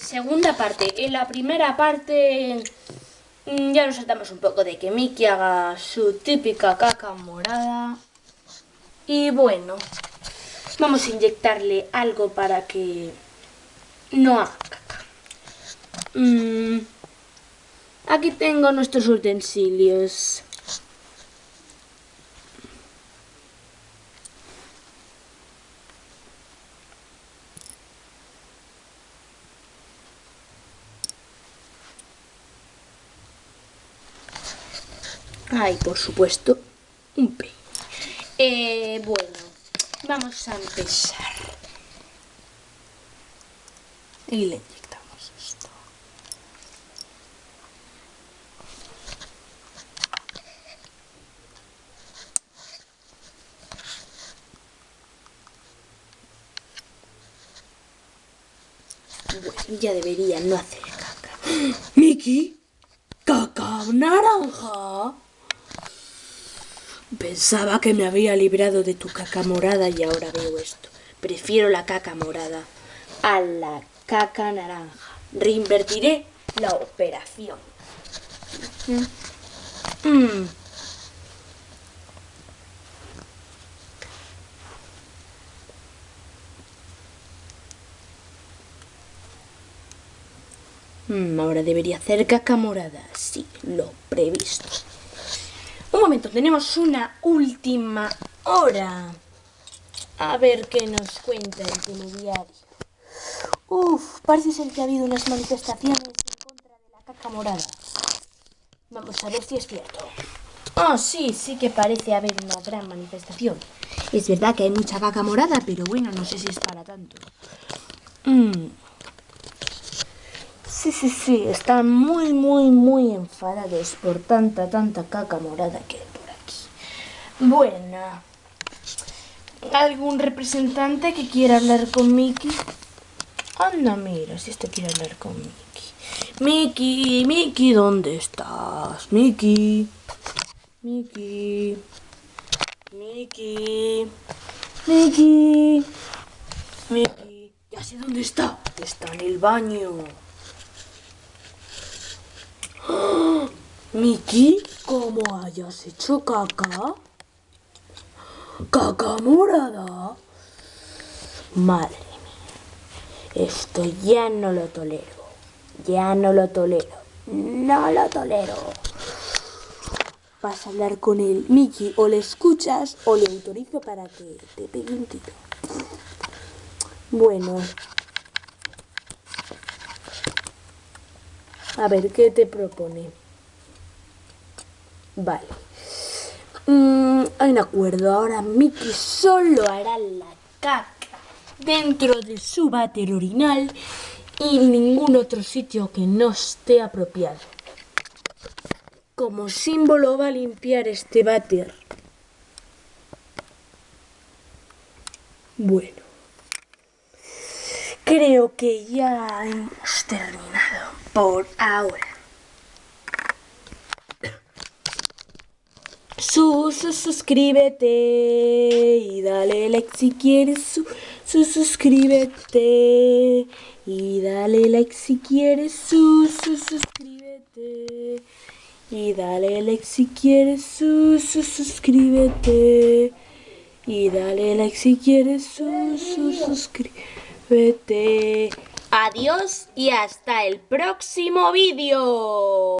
segunda parte. En la primera parte mm, ya nos saltamos un poco de que Mickey haga su típica caca morada. Y bueno, vamos a inyectarle algo para que no haga caca. Mm, aquí tengo nuestros utensilios. Ay, por supuesto, un peine. Eh, bueno, vamos a empezar. Y le inyectamos esto. Bueno, ya debería no hacer caca. Miki, caca naranja. Pensaba que me había librado de tu caca morada y ahora veo esto. Prefiero la caca morada A la caca naranja. Reinvertiré la operación. Mm. Mm, ahora debería hacer caca morada. Sí, lo previsto. Un momento, tenemos una última hora. A ver qué nos cuenta el telediario. Uf, parece ser que ha habido unas manifestaciones en contra de la caca morada. Vamos a ver si es cierto. Ah, sí, sí que parece haber una gran manifestación. Es verdad que hay mucha caca morada, pero bueno, no sé si es para tanto. Mm. Sí, sí, sí, están muy, muy, muy enfadados por tanta, tanta caca morada que hay por aquí. Bueno, ¿algún representante que quiera hablar con Mickey? Anda, mira, si este quiere hablar con Mickey. Mickey, Mickey, ¿dónde estás? Mickey, Mickey, Mickey, Mickey, Mickey. Ya sé dónde está. Está en el baño. Miki, ¿cómo hayas hecho caca? ¿Caca morada? Madre mía, esto ya no lo tolero. Ya no lo tolero. No lo tolero. Vas a hablar con él, Miki, o le escuchas o le autorizo para que te pegue un tiro. Bueno, A ver, ¿qué te propone? Vale. Mm, hay un acuerdo. Ahora Mickey solo hará la caca dentro de su váter orinal y ningún otro sitio que no esté apropiado. Como símbolo va a limpiar este váter. Bueno. Creo que ya hemos terminado por ahora. Su, suscríbete y dale like si quieres. Su, su, suscríbete y dale like si quieres. Su, su, suscríbete y dale like si quieres. Su, su, suscríbete y dale like si quieres. Su, su, suscríbete. Adiós y hasta el próximo vídeo.